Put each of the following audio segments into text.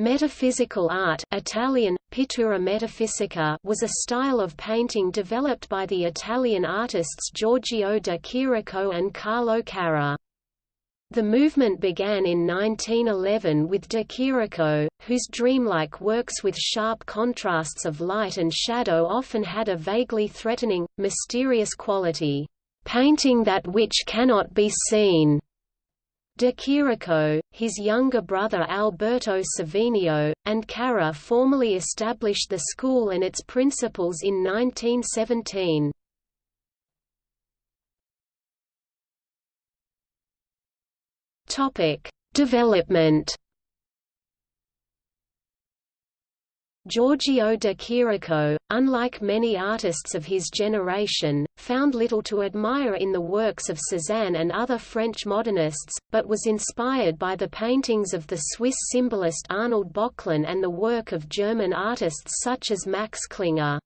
Metaphysical art Italian, pittura metafisica was a style of painting developed by the Italian artists Giorgio de Chirico and Carlo Carrà. The movement began in 1911 with de Chirico, whose dreamlike works with sharp contrasts of light and shadow often had a vaguely threatening, mysterious quality, "...painting that which cannot be seen." De Chirico, his younger brother Alberto Savinio, and Carrà formally established the school and its principles in 1917. Development Giorgio de Chirico, unlike many artists of his generation, found little to admire in the works of Cézanne and other French modernists, but was inspired by the paintings of the Swiss symbolist Arnold Böcklin and the work of German artists such as Max Klinger.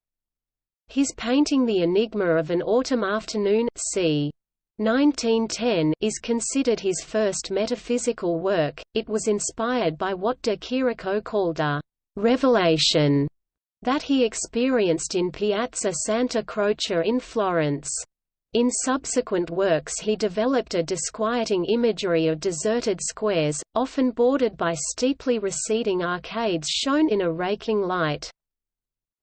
His painting The Enigma of an Autumn Afternoon c. 1910 is considered his first metaphysical work. It was inspired by what de Chirico called a revelation that he experienced in Piazza Santa Croce in Florence. In subsequent works he developed a disquieting imagery of deserted squares, often bordered by steeply receding arcades shown in a raking light.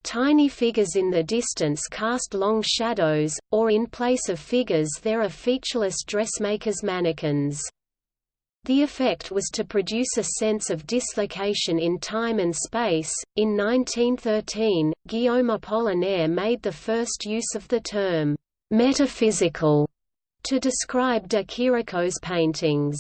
Tiny figures in the distance cast long shadows, or in place of figures there are featureless dressmakers' mannequins. The effect was to produce a sense of dislocation in time and space. In 1913, Guillaume Apollinaire made the first use of the term metaphysical to describe de Chirico's paintings.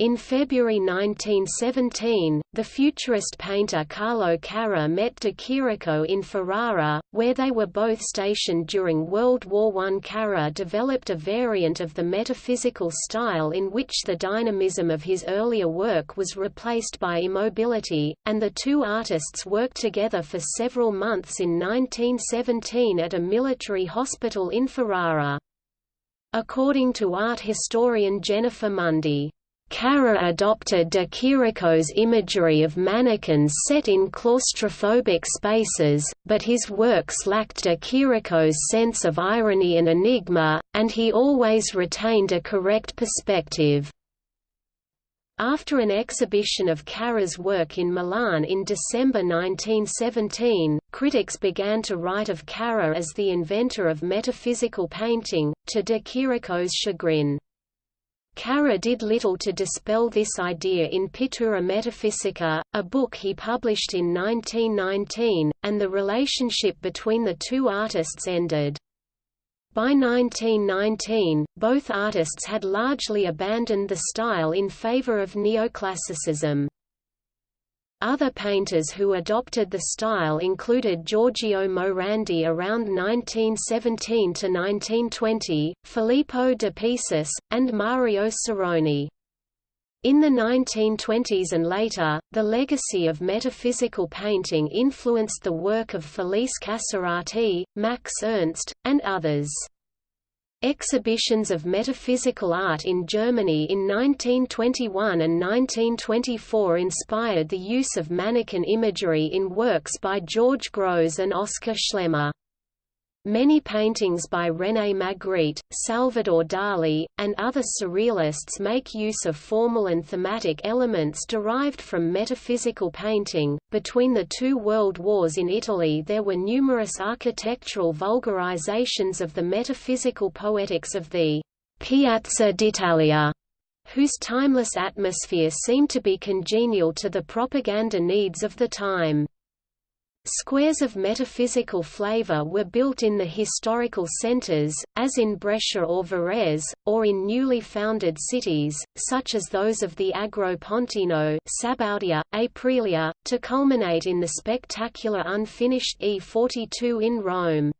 In February 1917, the futurist painter Carlo Carrà met de Chirico in Ferrara, where they were both stationed during World War I. Carrà developed a variant of the metaphysical style in which the dynamism of his earlier work was replaced by immobility, and the two artists worked together for several months in 1917 at a military hospital in Ferrara. According to art historian Jennifer Mundy, Carrà adopted de Chirico's imagery of mannequins set in claustrophobic spaces, but his works lacked de Chirico's sense of irony and enigma, and he always retained a correct perspective. After an exhibition of Carrà's work in Milan in December 1917, critics began to write of Carrà as the inventor of metaphysical painting, to de Chirico's chagrin. Carrà did little to dispel this idea in Pittura Metafisica, a book he published in 1919, and the relationship between the two artists ended. By 1919, both artists had largely abandoned the style in favor of neoclassicism. Other painters who adopted the style included Giorgio Morandi around 1917–1920, Filippo de Pisis, and Mario Sironi. In the 1920s and later, the legacy of metaphysical painting influenced the work of Felice Casorati, Max Ernst, and others. Exhibitions of metaphysical art in Germany in 1921 and 1924 inspired the use of mannequin imagery in works by George Grosz and Oskar Schlemmer. Many paintings by René Magritte, Salvador Dali, and other surrealists make use of formal and thematic elements derived from metaphysical painting. Between the two world wars in Italy, there were numerous architectural vulgarizations of the metaphysical poetics of the Piazza d'Italia, whose timeless atmosphere seemed to be congenial to the propaganda needs of the time. Squares of metaphysical flavor were built in the historical centers, as in Brescia or Varese, or in newly founded cities, such as those of the Agropontino Sabaudia, Aprilia, to culminate in the spectacular unfinished E42 in Rome.